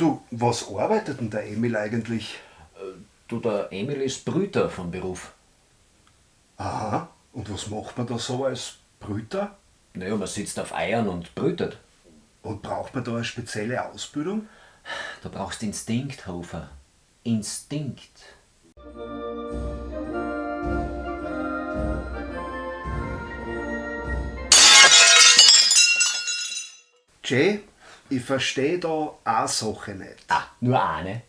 Du, was arbeitet denn der Emil eigentlich? Du, der Emil ist Brüter von Beruf. Aha, und was macht man da so als Brüter? Naja, man sitzt auf Eiern und brütet. Und braucht man da eine spezielle Ausbildung? Da brauchst Instinkt, Hofer. Instinkt. Jay, ich verstehe da eine Sache nicht. Ah, nur eine.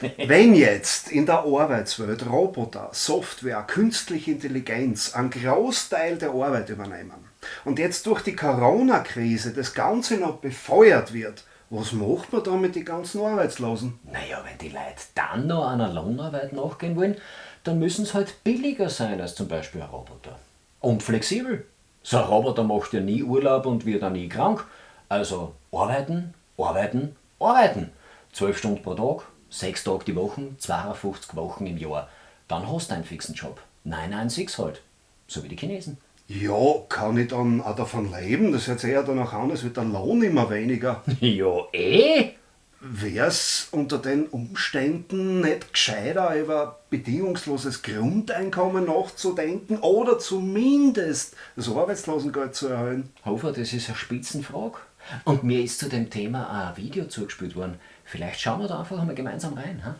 Wenn jetzt in der Arbeitswelt Roboter, Software, künstliche Intelligenz einen Großteil der Arbeit übernehmen und jetzt durch die Corona-Krise das Ganze noch befeuert wird, was macht man da mit den ganzen Arbeitslosen? Naja, wenn die Leute dann noch einer Lohnarbeit nachgehen wollen, dann müssen sie halt billiger sein als zum Beispiel ein Roboter. Und flexibel. So ein Roboter macht ja nie Urlaub und wird auch nie krank. Also arbeiten, arbeiten, arbeiten. Zwölf Stunden pro Tag, sechs Tage die Woche, 52 Wochen im Jahr. Dann hast du einen fixen Job. 996 halt. So wie die Chinesen. Ja, kann ich dann auch davon leben? Das hört sich eher danach an, als wird der Lohn immer weniger. Ja, eh? Wär's unter den Umständen nicht gescheiter, über bedingungsloses Grundeinkommen nachzudenken oder zumindest das Arbeitslosengeld zu erhöhen? Hofer, das ist eine Spitzenfrage. Und mir ist zu dem Thema ein Video zugespielt worden. Vielleicht schauen wir da einfach mal gemeinsam rein. Ha?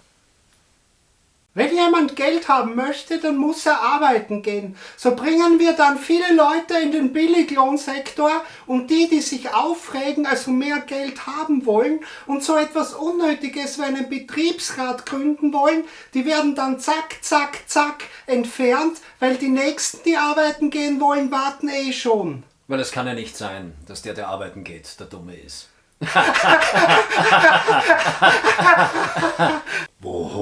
Wenn jemand Geld haben möchte, dann muss er arbeiten gehen. So bringen wir dann viele Leute in den Billiglohnsektor und die, die sich aufregen, also mehr Geld haben wollen und so etwas Unnötiges wie einen Betriebsrat gründen wollen, die werden dann zack, zack, zack entfernt, weil die Nächsten, die arbeiten gehen wollen, warten eh schon. Weil es kann ja nicht sein, dass der, der arbeiten geht, der Dumme ist.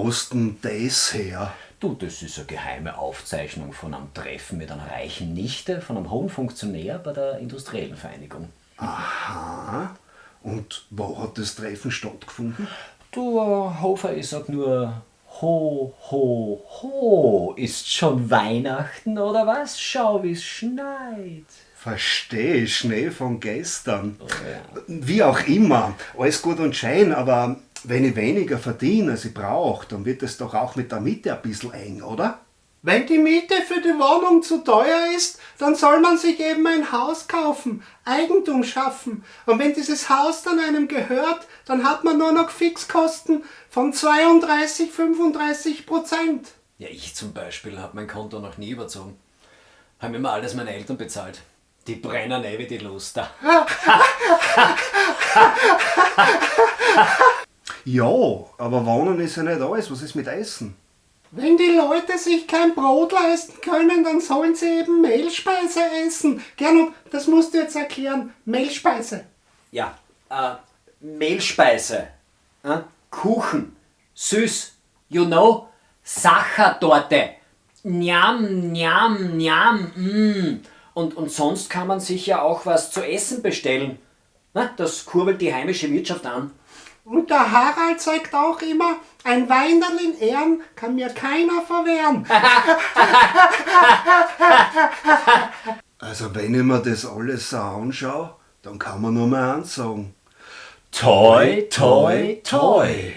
Hast denn das her? Du, das ist eine geheime Aufzeichnung von einem Treffen mit einer reichen Nichte von einem hohen Funktionär bei der Industriellen Vereinigung. Aha. Und wo hat das Treffen stattgefunden? Du, Hofer, ich sag nur, ho, ho, ho, ist schon Weihnachten oder was? Schau, wie's schneit. Verstehe, Schnee von gestern. Oh, ja. Wie auch immer, alles gut und schön, aber wenn ich weniger verdiene, als ich brauche, dann wird es doch auch mit der Miete ein bisschen eng, oder? Wenn die Miete für die Wohnung zu teuer ist, dann soll man sich eben ein Haus kaufen, Eigentum schaffen. Und wenn dieses Haus dann einem gehört, dann hat man nur noch Fixkosten von 32, 35 Prozent. Ja, ich zum Beispiel habe mein Konto noch nie überzogen. Haben immer alles meine Eltern bezahlt. Die brennen eh wie die Luster. Ja, aber Wohnen ist ja nicht alles. Was ist mit Essen? Wenn die Leute sich kein Brot leisten können, dann sollen sie eben Mehlspeise essen. Gernot, das musst du jetzt erklären. Mehlspeise. Ja, äh, Mehlspeise, äh, Kuchen, süß, you know, Sachertorte, njam, njam, njam, mm. Und, und sonst kann man sich ja auch was zu essen bestellen. Na, das kurbelt die heimische Wirtschaft an. Und der Harald sagt auch immer, ein Weinerl in Ehren kann mir keiner verwehren. Also wenn ich mir das alles so anschaue, dann kann man nur mal eins sagen. Toi, toi, toi.